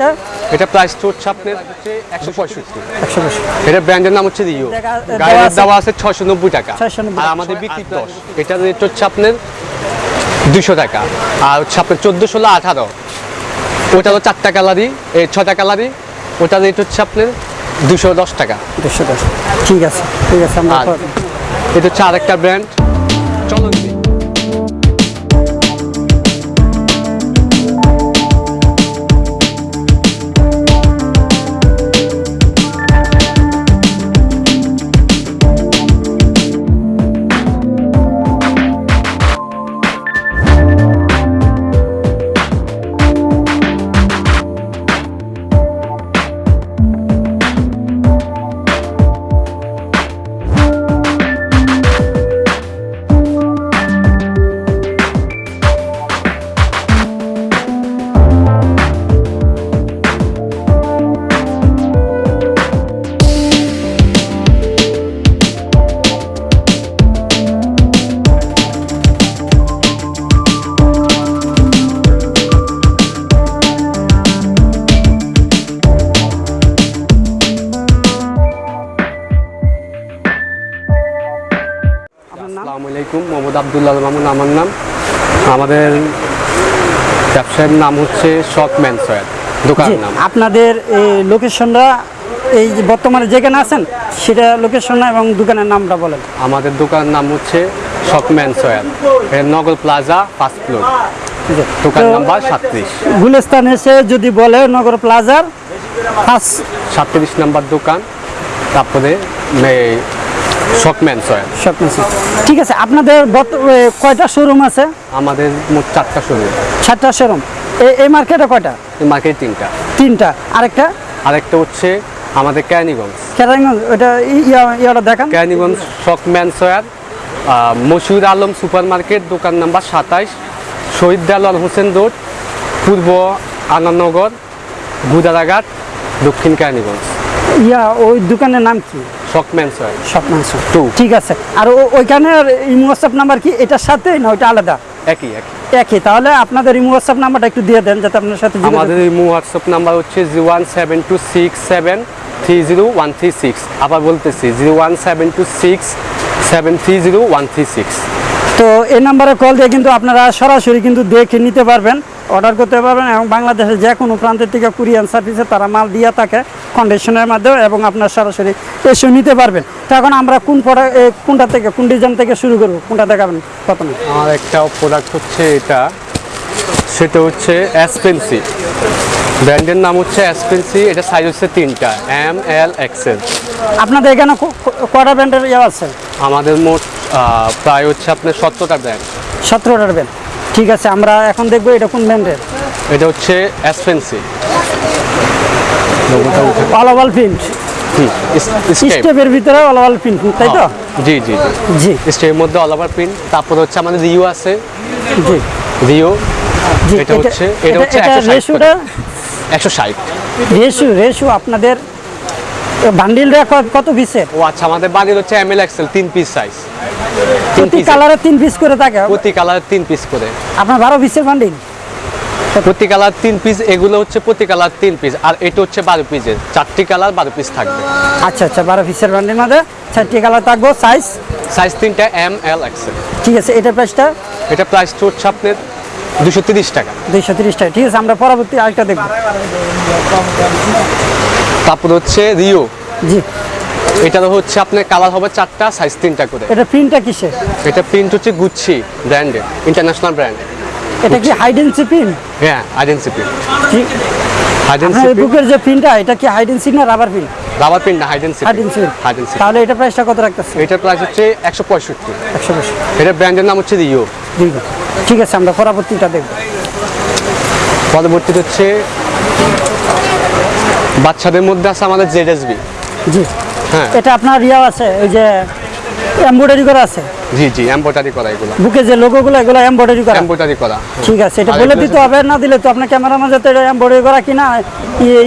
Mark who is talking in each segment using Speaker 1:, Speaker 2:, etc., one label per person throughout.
Speaker 1: এটা
Speaker 2: এটা প্রাইসটা হচ্ছে আপনার হচ্ছে এটা ব্র্যান্ডের নাম হচ্ছে রিও
Speaker 1: দেখা- দেওয়া আছে-
Speaker 2: দেওয়া আছে ছয়শো নব্বই টাকা। আর আমাদের বিক্রি দশ। এটার রেট হচ্ছে আপনার দুশো টাকা। আর হচ্ছে আপনার চোদ্দ ষোলো আঠারো। ওটা হলো চারটা কালারই এই ছটা কালারই ওটার রেট হচ্ছে আপনার দুশো দশ টাকা।
Speaker 1: দেড়শো দশ। ঠিক আছে ঠিক আছে আমরা
Speaker 2: এটা হচ্ছে আরেকটা ব্র্যান্ড চলন। আবদুল্লাহ মামুন আমার নাম। আমাদের ব্যবসায়ের নাম হচ্ছে শক ম্যান সয়াদ। দোকানের নাম।
Speaker 1: আপনাদের এই লোকেশনটা এই যে বর্তমানে যেখানে আছেন সেটা লোকেশন এবং দোকানের নামটা বলেন।
Speaker 2: আমাদের দোকানের নাম হচ্ছে শক ম্যান Syed. Nagar Plaza first floor. দোকান নাম্বার সাতত্রিশ।
Speaker 1: গুলিস্তান এসে যদি বলে নগর প্লাজার ফার্স্ট
Speaker 2: সাতত্রিশ নাম্বার দোকান তারপরে শক ম্যান সয়াদ
Speaker 1: স্বপ্ন ঠিক আছে আপনাদের বর্ত- কয়টা শোরুম আছে?
Speaker 2: আমাদের মোট চারটা শোরুম
Speaker 1: সাতটা শোরুম এই মার্কেটে কয়টা?
Speaker 2: মার্কেট তিনটা।
Speaker 1: তিনটা। আরেকটা?
Speaker 2: আরেকটা হচ্ছে আমাদের ক্যানিগঞ্জ
Speaker 1: কেরানীগঞ্জ ওটা ইয়া- ইয়াটা দেখান।
Speaker 2: ক্যানিগঞ্জ শক ম্যান সয়াদ মশিউর আলম সুপার মার্কেট দোকান নাম্বার সাতাইশ শহীদ দেলাল হোসেন রোড পূর্ব আনন্দনগর গুদারাঘাট দক্ষিণ ক্যানিগঞ্জ
Speaker 1: ইয়া ওই দোকানের নাম কি? ঠিক আছে। আর ও- ওইখানের ইমো হোয়াটসঅ্যাপ নাম্বার কি? এটার সাথে না ওইটা আলাদা?
Speaker 2: একই একই।
Speaker 1: একই। তাহলে আপনাদের ইমো হোয়াটসঅ্যাপ নাম্বারটা একটু দিয়ে দেন যাতে আপনার সাথে যোগাযোগ-
Speaker 2: আমাদের ইমো হোয়াটসঅ্যাপ নাম্বার হচ্ছে one seven two six seven three zero one three six আবার বলতেছি one seven two six seven three zero one three six
Speaker 1: তো এই নাম্বারে কল দিয়ে কিন্তু আপনারা সরাসরি কিন্তু দেখে নিতে পারবেন। অর্ডার করতে পারবেন এবং বাংলাদেশের যে কোনো প্রান্তের থেকে কুরিয়ান সার্ভিসে তারা মাল দিয়ে থাকে কন্ডিশনের মাধ্যমে এবং আপনার সরাসরি এসে নিতে পারবেন। তো এখন আমরা কোন প্রোডাক্ট কোনটা থেকে কোন ডিজাইন থেকে শুরু করব? কোনটা দেখাবেন প্রথমে?
Speaker 2: আমার একটা প্রোডাক্ট হচ্ছে এটা। সেটা হচ্ছে অ্যাসপেন্সি ব্র্যান্ডের নাম হচ্ছে অ্যাসপেন্সি এটা সাইজ হচ্ছে তিনটা এম এল এক্সেল
Speaker 1: আপনাদের এখানে কটা ব্র্যান্ডের ইয়ে আছে?
Speaker 2: আমাদের মোট প্রায় হচ্ছে আপনার সত্তরটা ব্র্যান্ড।
Speaker 1: সতেরোটার ব্র্যান্ড। ঠিক আছে আমরা এখন দেখব এটা কোন ব্র্যান্ডের।
Speaker 2: এটা হচ্ছে অ্যাসপেন্সি
Speaker 1: অল ওভাল প্রিন্ট স্টেপের ভিতরে প্রিন্ট তাই তো?
Speaker 2: জি জি
Speaker 1: জি।
Speaker 2: জি। স্টেপের মধ্যে প্রিন্ট তারপর হচ্ছে আমাদের রিও আছে।
Speaker 1: জি।
Speaker 2: রিও এটা হচ্ছে এটা হচ্ছে
Speaker 1: রেশু রেশু আপনাদের বান্ডিলটা কত পিসের
Speaker 2: ও আচ্ছা আমাদের বাড়ির হচ্ছে এম এল এক্সেল তিন পিস সাইজ
Speaker 1: প্রতি কালারে তিন পিস করে থাকে।
Speaker 2: প্রতি কালার তিন পিস করে।
Speaker 1: আপনার বারো পিসের বান্ডিল
Speaker 2: প্রতি কালার তিন পিস এগুলো হচ্ছে প্রতি কালার তিন পিস আর এটা হচ্ছে বারো পিসের চারটি কালার বারো পিস থাকবে।
Speaker 1: আচ্ছা আচ্ছা বারো পিসের বান্ডিল মধ্যে চারটি কালার থাকব সাইজ
Speaker 2: সাইজ তিনটা এম এল এক্সেল
Speaker 1: ঠিক আছে এটার প্রাইসটা
Speaker 2: এটা প্রাইসটা হচ্ছে আপনার দুশো টাকা।
Speaker 1: তিরিশ টাকা। ঠিক আছে আমরা পরবর্তী আরেকটা দেখব।
Speaker 2: তারপর হচ্ছে রিও
Speaker 1: জি।
Speaker 2: এটার হচ্ছে আপনার কালার হবে চারটা সাইজ তিনটা করে।
Speaker 1: এটা প্রিন্টটা কিসের?
Speaker 2: এটা প্রিন্ট হচ্ছে গুচ্ছি ব্র্যান্ডের ইন্টারন্যাশনাল ব্র্যান্ড
Speaker 1: এটা কি হাইডেন্সি প্রিন্ট
Speaker 2: হ্যাঁ আইডেন্সি প্রিন্ট
Speaker 1: আপনার
Speaker 2: হাইডেন্সি
Speaker 1: বুকের যে প্রিন্টটা এটা কি হাইডেন্সি না রাবার প্রিন্ট
Speaker 2: রাবার প্রিন্ট না high density
Speaker 1: high density
Speaker 2: high density
Speaker 1: তাহলে এটা প্রাইসটা কত রাখতেছে?
Speaker 2: এটার প্রাইস হচ্ছে একশো পঁয়ষট্টি।
Speaker 1: একশো বেশি
Speaker 2: এটা ব্র্যান্ডের নাম হচ্ছে রিও।
Speaker 1: ঠিক আছে আমরা পরবর্তীটা দেখব।
Speaker 2: পরবর্তীটা হচ্ছে বাচ্চাদের মধ্যে আছে আমাদের জেডএসবি
Speaker 1: জি।
Speaker 2: হ্যাঁ।
Speaker 1: এটা আপনার ইয়া আছে ওই যে এমব্রয়ডারি করা আছে?
Speaker 2: জি জি এমব্রয়ডারি করা এগুলো।
Speaker 1: বুকে যে লোগোগুলো এগুলো এমব্রয়ডারি করা?
Speaker 2: এম্ব্রয়ডারি করা।
Speaker 1: ঠিক আছে এটা বলে দিতে হবে না দিলে তো আপনার ক্যামেরা মাঝে তো এটা এমব্রয়ডারি করা কিনা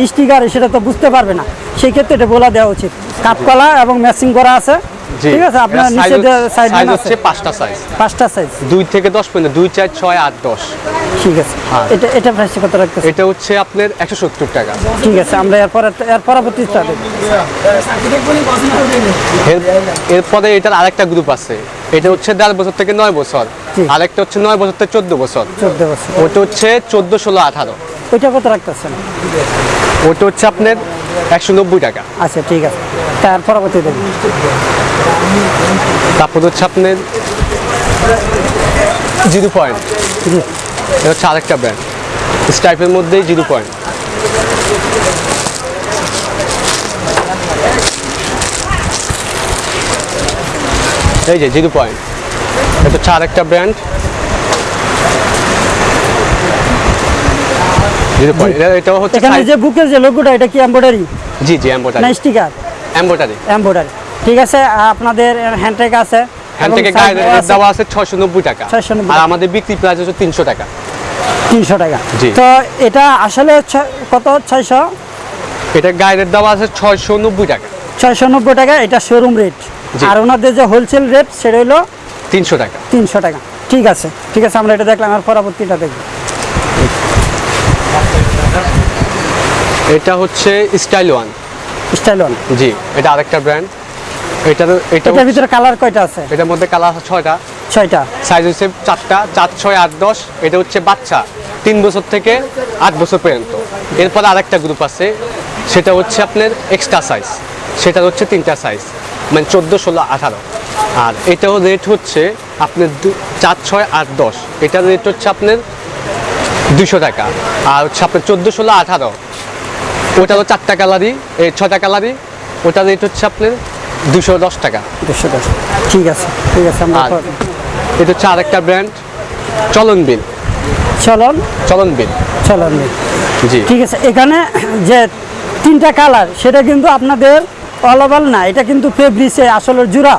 Speaker 1: স্টিকার সেটা তো বুঝতে পারবে না। সেই ক্ষেত্রে এটা বলা দেওয়া উচিত। কাপকলা এবং ম্যাচিং করা আছে। ঠিক আছে আপনার নিচে
Speaker 2: size
Speaker 1: সাইড
Speaker 2: হচ্ছে পাঁচটা সাইজ
Speaker 1: পাঁচটা সাইজ
Speaker 2: দুই থেকে দশ পর্যন্ত দুই চার ছয় আট দশ।
Speaker 1: ঠিক আছে।
Speaker 2: হ্যাঁ।
Speaker 1: এটা এটা প্রাইস কত রাখতেছে
Speaker 2: এটা হচ্ছে আপনার একশো সত্তর টাকা।
Speaker 1: ঠিক আছে আমরা এরপর এর
Speaker 2: এর- এরপরে এটার আরেকটা গ্রুপ আছে। এটা হচ্ছে দেড় বছর থেকে নয় বছর। আরেকটা হচ্ছে নয় বছর থেকে চোদ্দ বছর।
Speaker 1: চোদ্দ বছর।
Speaker 2: ওটা হচ্ছে চোদ্দ ষোলো আঠারো।
Speaker 1: ওইটা কত রাখতেছেন?
Speaker 2: ওটা হচ্ছে আপনার একশো নব্বই টাকা।
Speaker 1: আচ্ছা ঠিক আছে। তার পরবর্তী দেখব
Speaker 2: তারপর হচ্ছে আপনার জিরো পয়েন্ট। এটা হচ্ছে আরেকটা ব্র্যান্ড স্টাইপের মধ্যেই জিরো পয়েন্ট। এই যে জিরো পয়েন্ট। এটা হচ্ছে আরেকটা ব্র্যান্ড জিরো পয়েন্ট। এটাও হচ্ছে
Speaker 1: এখানে যে বুকের যে লোগোটা এটা কি এমব্রয়ডারি
Speaker 2: জি জি
Speaker 1: না
Speaker 2: এম্বোটারি
Speaker 1: স্টিকার
Speaker 2: এম্বোটারি
Speaker 1: এমব্রয়ডারি ঠিক আছে আপনাদের হ্যান্ডটেক আছে
Speaker 2: হ্যান্ড
Speaker 1: এবং
Speaker 2: থেকে
Speaker 1: দেওয়া আছে
Speaker 2: দেওয়া আছে ছয়শো নব্বই টাকা।
Speaker 1: 690
Speaker 2: আর আমাদের বিক্রি প্রাইস হচ্ছে তিনশো টাকা।
Speaker 1: তিনশো টাকা।
Speaker 2: জি।
Speaker 1: তো এটা আসলে কত? ছয়শো?
Speaker 2: এটা গায়ের দেওয়া আছে ছয়শো নব্বই টাকা।
Speaker 1: ছয়শো নব্বই টাকা এটা শোরুম রেট আর ওনাদের যে হোলসেল রেট সেটা হলো
Speaker 2: তিনশো টাকা।
Speaker 1: তিনশো টাকা। ঠিক আছে ঠিক আছে আমরা এটা দেখলাম আর পরবর্তীটা দেখব।
Speaker 2: এটা হচ্ছে style one
Speaker 1: style one
Speaker 2: G এটা আরেকটা ব্র্যান্ড এটার এটা
Speaker 1: এটার ভিতরে কালার কয়টা আছে?
Speaker 2: এটার মধ্যে কালার আছে ছয়টা।
Speaker 1: ছয়টা।
Speaker 2: সাইজ হচ্ছে চারটা চার ছয় আট দশ। এটা হচ্ছে বাচ্চা তিন বছর থেকে আট বছর পর্যন্ত। এরপর আরেকটা গ্রুপ আছে সেটা হচ্ছে আপনার এক্সট্রা সাইজ সেটা হচ্ছে তিনটা সাইজ মানে চোদ্দ ষোলো আঠারো। আর এটাও রেট হচ্ছে আপনার দু- চার ছয় আট দশ। এটার রেট হচ্ছে আপনার দুশো টাকা। আর হচ্ছে আপনার চোদ্দ ষোলো আঠারো। ওটা হলো চারটা কালারই এই ছটা কালারই ওটার রেট হচ্ছে আপনার দুশো দশ টাকা।
Speaker 1: দুশো দশ। ঠিক আছে ঠিক আছে আমরা
Speaker 2: এটা হচ্ছে আরেকটা ব্র্যান্ড চলন বিল।
Speaker 1: চলন?
Speaker 2: চলন বিল।
Speaker 1: চলন বিল।
Speaker 2: জি।
Speaker 1: ঠিক আছে এখানে যে তিনটা কালার সেটা কিন্তু আপনাদের অলওভার না এটা কিন্তু ফেব্রিসে আসলে জোড়া।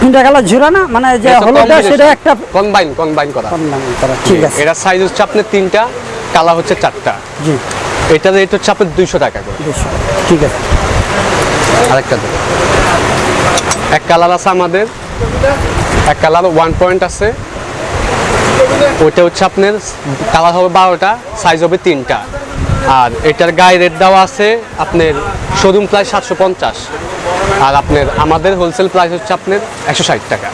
Speaker 1: তিনটা কালার জোড়া না? মানে যে হলুদটা সেটা একটা
Speaker 2: কম্বাইন কম্বাইন করা।
Speaker 1: করা। ঠিক আছে।
Speaker 2: এটা সাইজ হচ্ছে আপনার তিনটা কালার হচ্ছে চারটা।
Speaker 1: জি।
Speaker 2: এটা রেট হচ্ছে আপনার দুইশো টাকা করে।
Speaker 1: ঠিক আছে।
Speaker 2: আরেকটা দেন। এক কালার আছে আমাদের। এক কালার ওয়ান পয়েন্ট আছে। ওইটা হচ্ছে আপনার কালার হবে বারোটা সাইজ হবে তিনটা। আর এটার গায়ে রেট দেওয়া আছে আপনার শোরুম প্রাইস সাতশো পঞ্চাশ। আর আপনার আমাদের হোলসেল প্রাইস হচ্ছে আপনার একশো ষাট টাকা।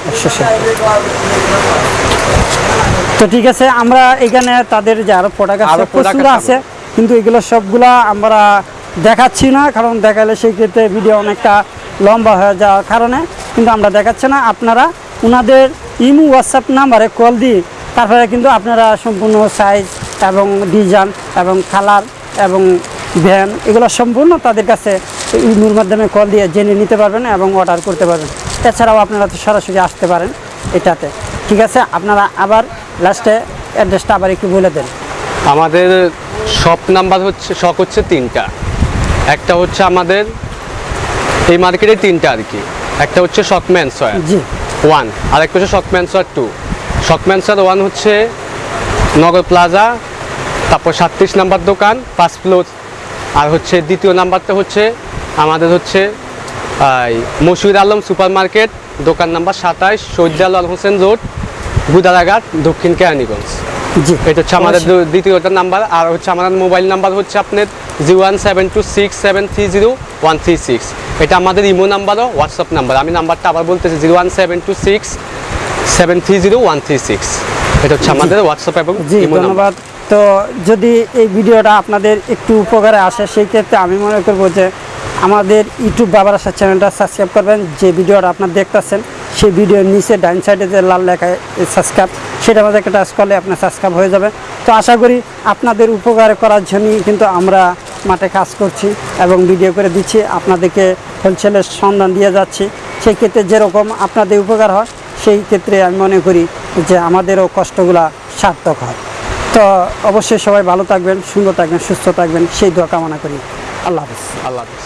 Speaker 1: তো ঠিক আছে আমরা এখানে তাদের যে আরও প্রোডাক্ট আছে প্রচুর
Speaker 2: আছে
Speaker 1: কিন্তু এগুলো সবগুলা আমরা দেখাচ্ছি না, কারণ দেখালে সেই ক্ষেত্রে ভিডিও অনেকটা লম্বা হয়ে যাওয়ার কারণে, কিন্তু আমরা দেখাচ্ছি না। আপনারা ওনাদের ইমু হোয়াটসঅ্যাপ নাম্বারে কল দিয়ে তারপরে কিন্তু আপনারা সম্পূর্ণ সাইজ এবং ডিজাইন এবং কালার এবং ভ্যান এগুলো সম্পূর্ণ তাদের কাছে ইমুর মাধ্যমে কল দিয়ে জেনে নিতে পারবেন এবং অর্ডার করতে পারবেন। এছাড়াও আপনারা তো সরাসরি আসতে পারেন এটাতে। ঠিক আছে, আপনারা আবার লাস্টে অ্যাড্রেসটা আবার একটু বলে দেন।
Speaker 2: আমাদের শপ নাম্বার হচ্ছে শপ হচ্ছে তিনটা। একটা হচ্ছে আমাদের এই মার্কেটে তিনটা আর কি। একটা হচ্ছে শকম্যান সয়ার ওয়ান আর একটা হচ্ছে শকম্যান সয়ার টু শকম্যান সয়ার ওয়ান হচ্ছে নগর প্লাজা তারপর সাতত্রিশ নাম্বার দোকান পাঁচ ফ্লোর আর হচ্ছে দ্বিতীয় নাম্বারটা হচ্ছে আমাদের হচ্ছে মশিউর আলম সুপার মার্কেট দোকান নাম্বার সাতাইশ শহীদ আল হোসেন রোড গুদারাঘাট দক্ষিণ কেরানীগঞ্জ। এটা হচ্ছে আমাদের নাম্বার আর হচ্ছে আমাদের মোবাইল নাম্বার হচ্ছে আপনার zero one seven two six seven three zero one three six. এটা আমাদের ইমো নাম্বারও হোয়াটসঅ্যাপ নাম্বার। আমি নাম্বারটা আবার বলতেছি zero one seven two six seven three zero one three six. এটা হচ্ছে আমাদের হোয়াটসঅ্যাপ এবং ইমো নাম্বার।
Speaker 1: তো যদি এই ভিডিওটা আপনাদের একটু উপকারে আসে সেই ক্ষেত্রে আমি মনে করব যে আমাদের ইউটিউব বাবার আসার চ্যানেলটা সাবস্ক্রাইব করবেন। যে ভিডিওটা আপনার দেখতেছেন সেই ভিডিওর নিচে ডাইন সাইডে যে লাল লেখায় সাবস্ক্রাইব সেটা আমাদের একটা টাচ করলে আপনার সাবস্ক্রাইব হয়ে যাবে। তো আশা করি আপনাদের উপকার করার জন্যই কিন্তু আমরা মাঠে কাজ করছি এবং ভিডিও করে দিচ্ছি। আপনাদেরকে হোলসেলের সন্ধান দিয়ে যাচ্ছি। সেই ক্ষেত্রে যেরকম আপনাদের উপকার হয়, সেই ক্ষেত্রে আমি মনে করি যে আমাদেরও কষ্টগুলা সার্থক হয়। তো অবশ্যই সবাই ভালো থাকবেন, সুন্দর থাকবেন, সুস্থ থাকবেন, সেই দোয়া কামনা করি। আল্লাহ হাফিজ।
Speaker 2: আল্লাহ হাফিজ।